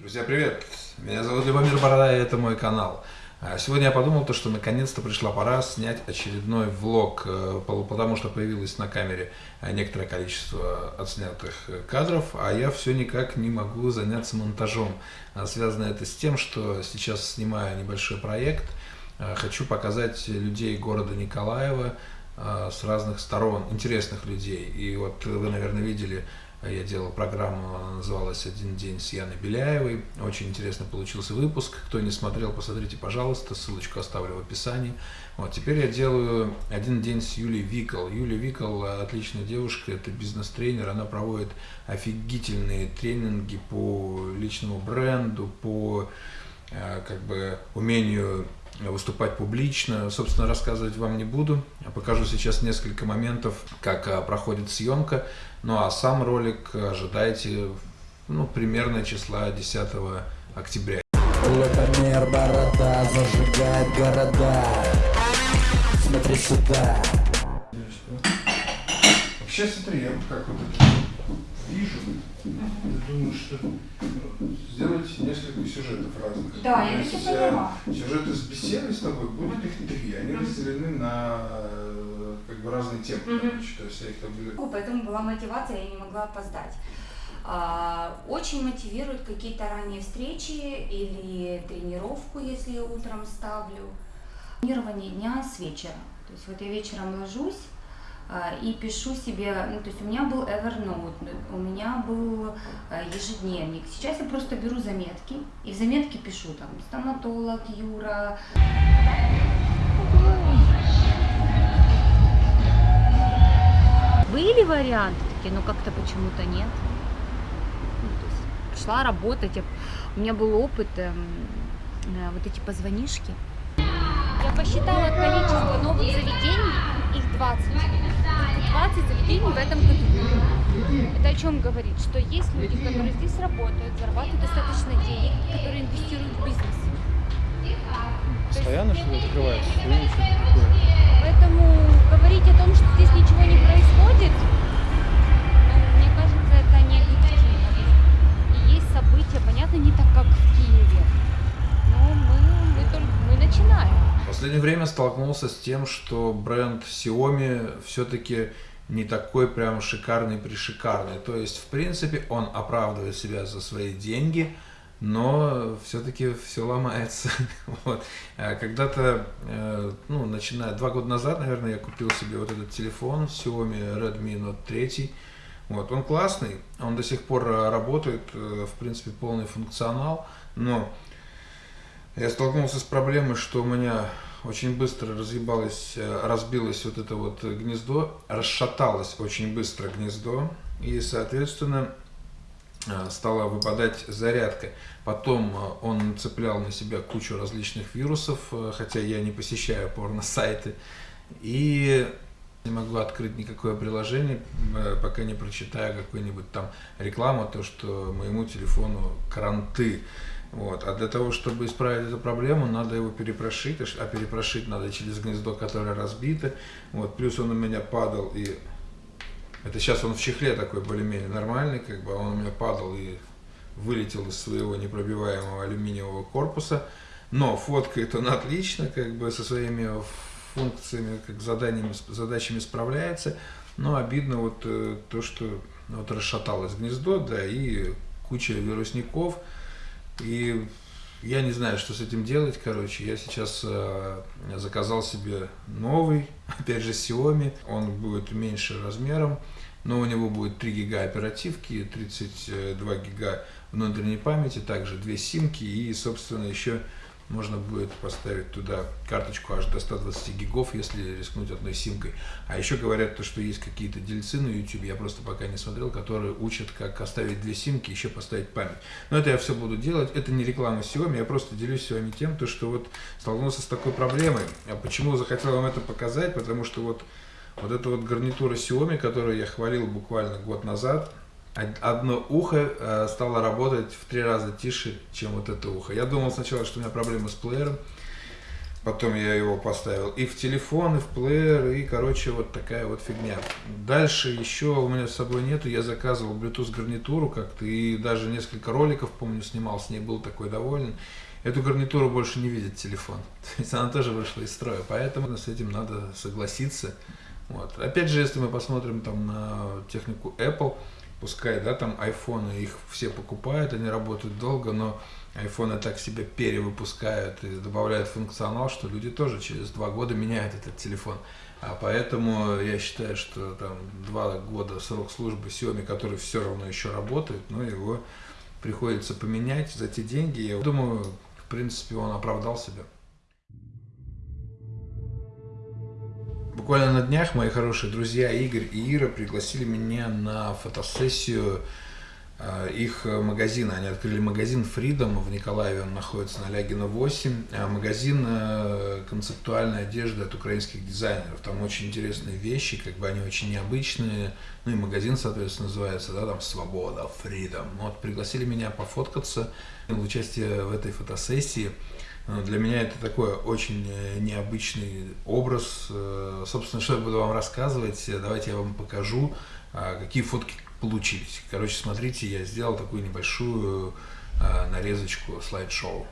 Друзья, привет! Меня зовут Любомир Борода, и это мой канал. А Сегодня я подумал, то, что наконец-то пришла пора снять очередной влог, э, потому что появилось на камере некоторое количество отснятых кадров, а я все никак не могу заняться монтажом. А Связано это с тем, что сейчас снимаю небольшой проект, э, хочу показать людей города Николаева э, с разных сторон, интересных людей. И вот вы, наверное, видели я делал программу, называлась «Один день с Яной Беляевой». Очень интересно получился выпуск. Кто не смотрел, посмотрите, пожалуйста. Ссылочку оставлю в описании. Вот, теперь я делаю «Один день с Юлией Викол». Юлия Викол – отличная девушка, это бизнес-тренер. Она проводит офигительные тренинги по личному бренду, по э, как бы умению выступать публично. Собственно, рассказывать вам не буду. Я покажу сейчас несколько моментов, как а, проходит съемка. Ну а сам ролик ожидайте ну, примерно числа 10 октября. Лукомер борода зажигает города Смотри сюда Вообще смотри, я как вот это вижу, я думаю, что сделать несколько сюжетов разных. Да, я таки поняла. Сюжеты с беседой с тобой, будет их три, они разделены на э, как бы разные темы, короче, то есть я их там буду... Поэтому была мотивация, я не могла опоздать. А, Очень мотивируют какие-то ранние встречи или тренировку, если я утром ставлю. Планирование дня с вечера. То есть вот я вечером ложусь, и пишу себе, ну, то есть у меня был Evernote, у меня был а, ежедневник. Сейчас я просто беру заметки и в заметке пишу там стоматолог, Юра. Были варианты такие, но как-то почему-то нет. Ну, работать, я- у меня был опыт, эм, э, вот эти позвонишки. Я посчитала количество новых заведений, их 20. Только 20 заведений в этом году. Это о чем говорит? Что есть люди, которые здесь работают, зарабатывают достаточно денег, которые инвестируют в бизнес. Постоянно что-то такое? Поэтому говорить о том, что здесь ничего не происходит, ну, мне кажется, это не объективно. И есть события, понятно, не так, как в Киеве. Но мы, мы только мы начинаем. В последнее время столкнулся с тем, что бренд Xiaomi все-таки не такой прям шикарный пришикарный. То есть, в принципе, он оправдывает себя за свои деньги, но все-таки все ломается. Вот. А Когда-то, э, ну, начиная два года назад, наверное, я купил себе вот этот телефон Xiaomi Redmi Note 3. Вот, он классный, он до сих пор э, работает, э, в принципе, полный функционал, но я столкнулся с проблемой, что у меня очень быстро разъебалось, э, разбилось вот это вот гнездо, расшаталось очень быстро гнездо, и, соответственно, э, стала выпадать зарядка. Потом э, он цеплял на себя кучу различных вирусов, хотя я не посещаю порно-сайты, и не могу открыть никакое приложение, пока не прочитаю какую-нибудь там рекламу, то, что моему телефону кранты. Вот. А для того, чтобы исправить эту проблему, надо его перепрошить, а перепрошить надо через гнездо, которое разбито. Вот. Плюс он у меня падал, и это сейчас он в чехле такой более-менее нормальный, как бы, а он у меня падал и вылетел из своего непробиваемого алюминиевого корпуса. Но фоткает он отлично, как бы со своими функциями, как заданиями, задачами справляется. Но обидно вот э, то, что вот расшаталось гнездо, да, и куча вирусников. И я не знаю, что с этим делать, короче. Я сейчас э, заказал себе новый, опять же Xiaomi. Он будет меньше размером, но у него будет 3 гига оперативки, 32 гига внутренней памяти, также две симки и, собственно, еще можно будет поставить туда карточку аж до 120 гигов, если рискнуть одной симкой. А еще говорят, то, что есть какие-то дельцы на YouTube, я просто пока не смотрел, которые учат, как оставить две симки, еще поставить память. Но это я все буду делать, это не реклама Xiaomi, я просто делюсь с вами тем, то, что вот столкнулся с такой проблемой. А почему захотел вам это показать? Потому что вот, вот эта вот гарнитура Xiaomi, которую я хвалил буквально год назад, одно ухо э, стало работать в три раза тише, чем вот это ухо. Я думал сначала, что у меня проблемы с плеером. Потом я его поставил и в телефон, и в плеер, и, короче, вот такая вот фигня. Дальше еще у меня с собой нету, я заказывал Bluetooth гарнитуру как-то, и даже несколько роликов, помню, снимал с ней, был такой доволен. Эту гарнитуру больше не видит телефон. То есть она тоже вышла из строя, поэтому с этим надо согласиться. Вот. Опять же, если мы посмотрим там на технику Apple, пускай, да, там айфоны, их все покупают, они работают долго, но айфоны так себя перевыпускают и добавляют функционал, что люди тоже через два года меняют этот телефон. А поэтому я считаю, что там два года срок службы Xiaomi, который все равно еще работает, но его приходится поменять за те деньги. Я думаю, в принципе, он оправдал себя. Буквально на днях мои хорошие друзья Игорь и Ира пригласили меня на фотосессию Э, их э, магазина. Они открыли магазин Freedom в Николаеве, он находится на Лягина 8. А магазин э, концептуальной одежды от украинских дизайнеров. Там очень интересные вещи, как бы они очень необычные. Ну и магазин, соответственно, называется, да, там Свобода, Freedom. Вот пригласили меня пофоткаться участие в этой фотосессии. Для меня это такой очень необычный образ. Собственно, что я буду вам рассказывать, давайте я вам покажу, какие фотки получились. Короче, смотрите, я сделал такую небольшую э, нарезочку слайд-шоу.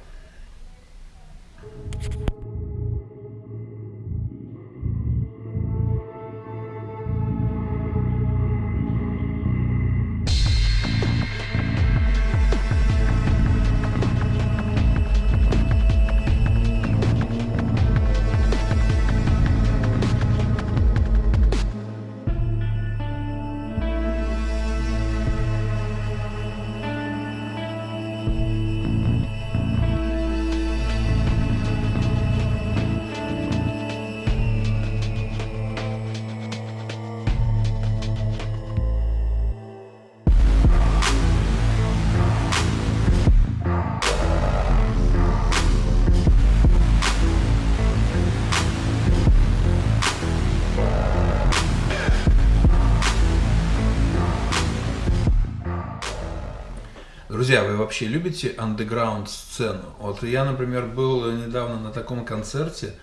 Друзья, вы вообще любите андеграунд сцену? Вот я, например, был недавно на таком концерте.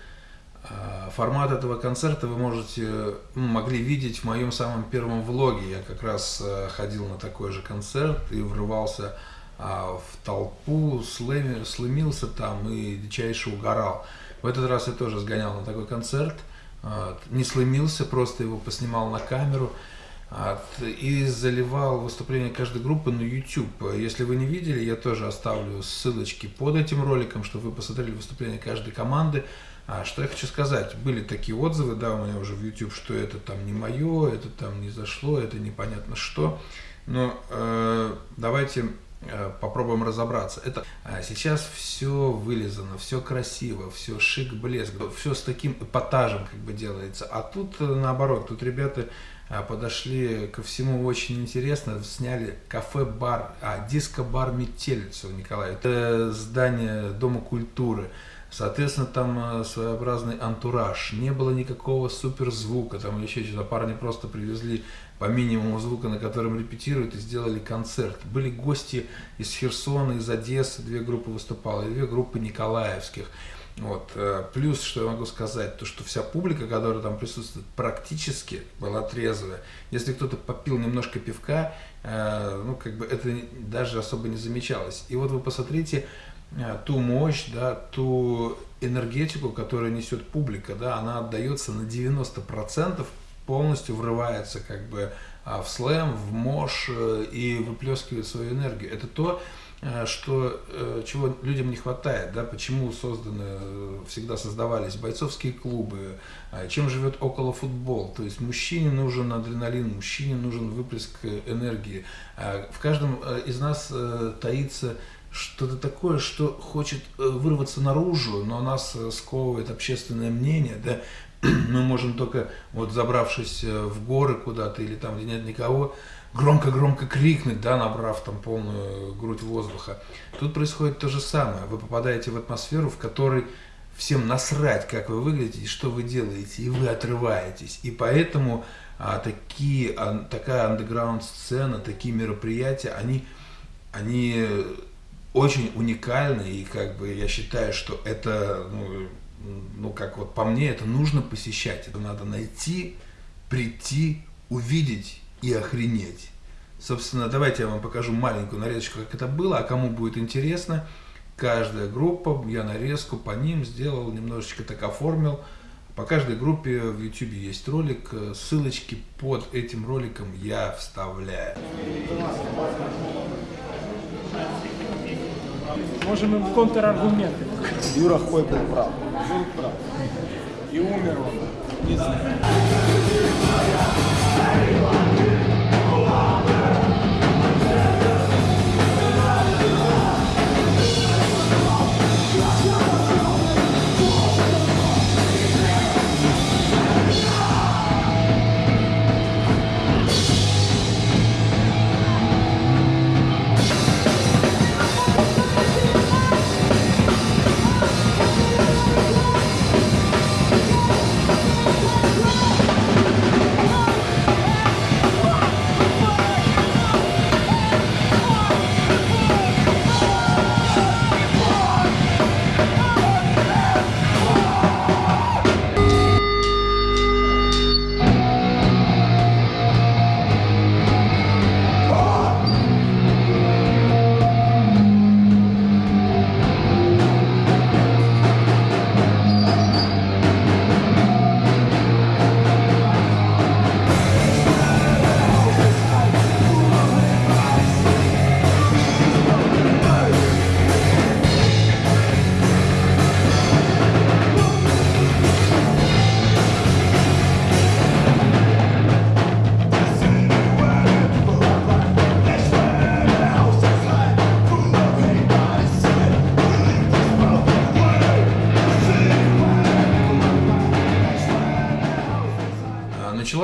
А, формат этого концерта вы можете, могли видеть в моем самом первом влоге. Я как раз э, ходил на такой же концерт и врывался а, в толпу, слымился там и дичайше угорал. В этот раз я тоже сгонял на такой концерт. Не слымился, просто его поснимал на камеру и заливал выступление каждой группы на YouTube. Если вы не видели, я тоже оставлю ссылочки под этим роликом, чтобы вы посмотрели выступление каждой команды. А что я хочу сказать, были такие отзывы, да, у меня уже в YouTube, что это там не мое, это там не зашло, это непонятно что. Но э, давайте э, попробуем разобраться. Это а сейчас все вылезано, все красиво, все шик, блеск, все с таким эпатажем как бы делается. А тут э, наоборот, тут ребята подошли ко всему очень интересно, сняли кафе-бар, а, диско-бар «Метелица» Николаеве. Это здание Дома культуры. Соответственно, там э, своеобразный антураж. Не было никакого суперзвука, там еще что-то. Парни просто привезли по минимуму звука, на котором репетируют, и сделали концерт. Были гости из Херсона, из Одессы, две группы выступало, и две группы николаевских. Вот. Э, плюс, что я могу сказать, то, что вся публика, которая там присутствует, практически была трезвая. Если кто-то попил немножко пивка, э, ну, как бы это даже особо не замечалось. И вот вы посмотрите э, ту мощь, да, ту энергетику, которую несет публика, да, она отдается на 90%, полностью врывается как бы в слэм, в мош и выплескивает свою энергию. Это то, что, э, чего людям не хватает, да, почему созданы, э, всегда создавались бойцовские клубы, а чем живет около футбол. То есть мужчине нужен адреналин, мужчине нужен выплеск энергии. А в каждом из нас таится что-то такое, что хочет вырваться наружу, но нас сковывает общественное мнение, да, мы можем только, вот забравшись в горы куда-то или там, где нет никого, громко-громко крикнуть, да, набрав там полную грудь воздуха. Тут происходит то же самое. Вы попадаете в атмосферу, в которой всем насрать, как вы выглядите и что вы делаете, и вы отрываетесь. И поэтому а, такие, а, такая андеграунд-сцена, такие мероприятия, они, они очень уникальны, и как бы я считаю, что это ну, ну, как вот по мне, это нужно посещать. Это надо найти, прийти, увидеть и охренеть. Собственно, давайте я вам покажу маленькую нарезочку, как это было, а кому будет интересно, каждая группа, я нарезку по ним сделал, немножечко так оформил. По каждой группе в YouTube есть ролик, ссылочки под этим роликом я вставляю. Можем им контраргументы. Юра Хой был прав. Был прав. И умер он. Не знаю.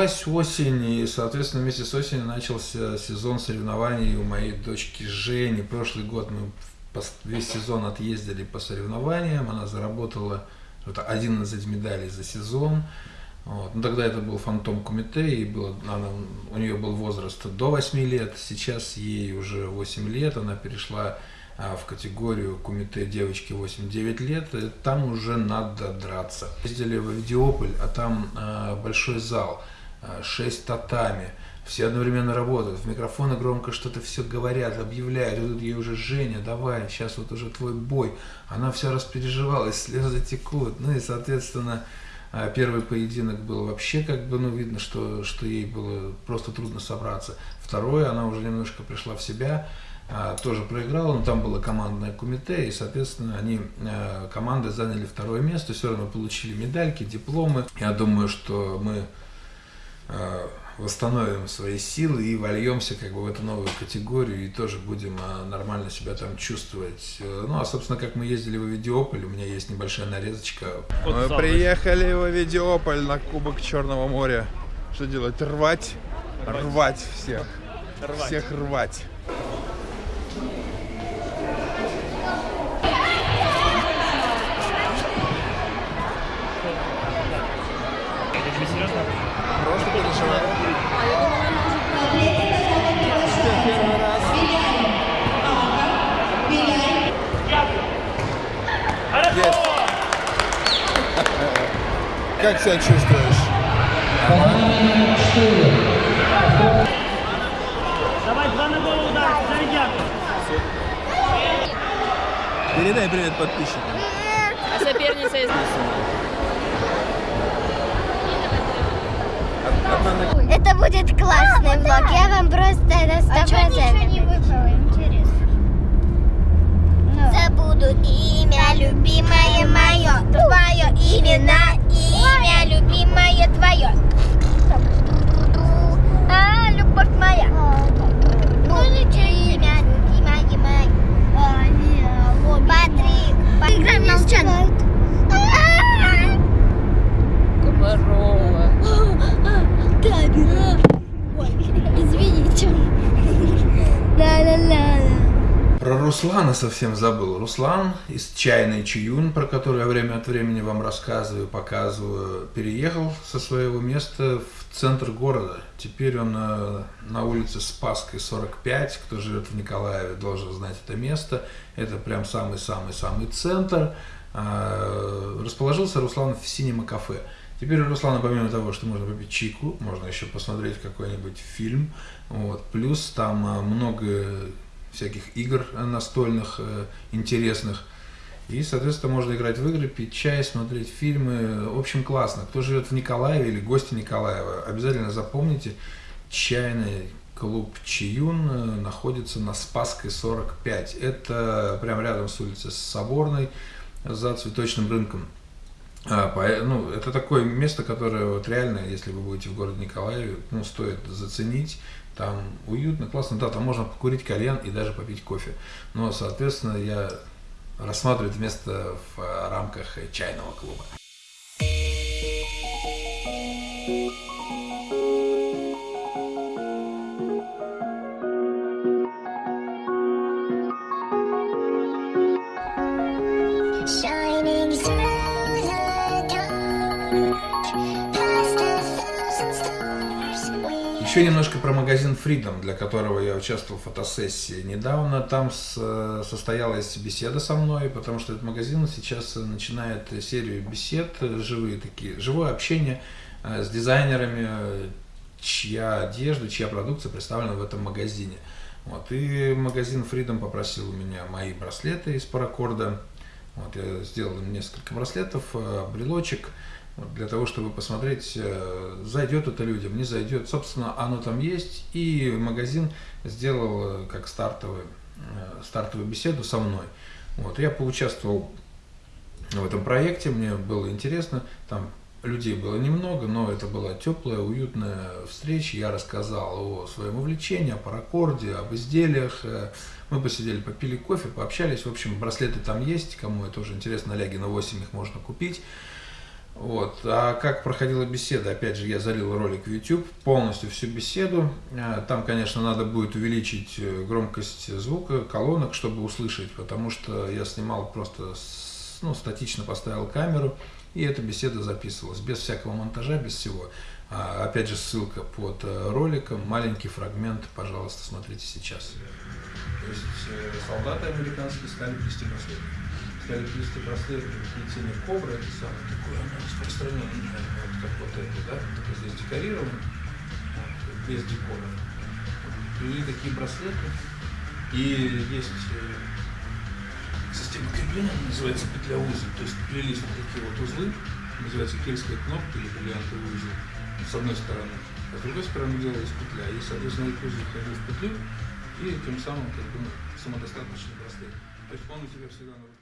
Началась осень, и, соответственно, вместе с осенью начался сезон соревнований у моей дочки Жени. Прошлый год мы весь сезон отъездили по соревнованиям, она заработала что-то 11 медалей за сезон. Вот. Ну, тогда это был фантом Кумите, и было, она, у нее был возраст до 8 лет, сейчас ей уже 8 лет, она перешла а, в категорию Кумите девочки 8-9 лет, и там уже надо драться. Ездили в Авдиополь, а там а, большой зал, 6 татами, все одновременно работают, в микрофоны громко что-то все говорят, объявляют, и тут ей уже Женя, давай, сейчас вот уже твой бой. Она вся распереживалась, слезы текут, ну и, соответственно, а Первый поединок был вообще как бы, ну, видно, что, что ей было просто трудно собраться. Второй, она уже немножко пришла в себя, а, тоже проиграла, но там было командное кумите, и, соответственно, они, команды заняли второе место, все равно получили медальки, дипломы. Я думаю, что мы восстановим свои силы и вольемся как бы в эту новую категорию и тоже будем а, нормально себя там чувствовать. Э, Ну, а, собственно, как мы ездили в Авидиополь, у меня есть небольшая нарезочка. Мы приехали в Авидиополь на Кубок Черного моря. Что делать? Рвать? Рвать всех. Всех рвать. Просто переживаю. Есть. Как себя чувствуешь? Давай два на голову удар, зарядят. Передай привет подписчикам. А соперница из Это будет классный влог. Я вам просто на сто процентов. не выпало, интересно. Забуду имя любимое мое, твое именно имя любимое твое. А, любовь моя. Ну, имя любимое мое. Патрик. Играем молчан. Камера. Ой, извините. Да-да-да. Про Руслана совсем забыл. Руслан из чайной Чиюн, про который я время от времени вам рассказываю, показываю, переехал со своего места в центр города. Теперь он э, на улице Спасской 45. Кто живет в Николаеве, должен знать это место. Это прям самый-самый-самый центр. Э, расположился Руслан в Синема кафе. Теперь у Руслана, помимо того, что можно попить чайку, можно еще посмотреть какой-нибудь фильм. Вот. Плюс там э, много всяких игр настольных, э, интересных. И, соответственно, можно играть в игры, пить чай, смотреть фильмы. В общем, классно. Кто живет в Николаеве или гости Николаева, обязательно запомните, чайный клуб Чиюн э, находится на Спасской 45. Это прямо рядом с улицей Соборной, за цветочным рынком. А, ну, это такое место, которое вот реально, если вы будете в городе Николаеве, ну, стоит заценить. Там уютно, классно. Да, там можно покурить кальян и даже попить кофе. Но, соответственно, я рассматривать место в рамках чайного клуба. Еще немножко про магазин Freedom, для которого я участвовал в фотосессии недавно. Там состоялась беседа со мной, потому что этот магазин сейчас начинает серию бесед, живые такие, живое общение э, с дизайнерами, чья одежда, чья продукция представлена в этом магазине. Вот. И магазин Freedom попросил у меня мои браслеты из паракорда. Вот, я сделал несколько браслетов, э, брелочек для того, чтобы посмотреть, э, зайдет это людям, не зайдет. Собственно, оно там есть, и магазин сделал э, как стартовую, э, стартовую беседу со мной. Вот, я поучаствовал в этом проекте, мне было интересно, там людей было немного, но это была теплая, уютная встреча. Я рассказал о своем увлечении, о паракорде, об изделиях. Мы посидели, попили кофе, пообщались. В общем, браслеты там есть, кому это уже интересно, на Лягина 8 их можно купить. Вот. А как проходила беседа? Опять же, я залил ролик в YouTube, полностью всю беседу. А, там, конечно, надо будет увеличить э, громкость звука, колонок, чтобы услышать, потому что я снимал просто, ну, статично поставил камеру, и эта беседа записывалась, без всякого монтажа, без всего. А, опять же, ссылка под э, роликом, маленький фрагмент, пожалуйста, смотрите сейчас. То есть э, солдаты американские стали плести браслеты плести браслеты плетение кобры, это самое такое, оно распространенное, вот как вот это, да, только здесь декорировано, вот, без декора. И такие браслеты. И есть э, система крепления, называется петля узел, то есть плелись вот такие вот узлы, называется кельская кнопка или бриллиантовый узел, с одной стороны, а с другой стороны делалась петля, и, соответственно, этот узел входил в петлю, и тем самым как бы, самодостаточный браслет. То есть он у тебя всегда на руке.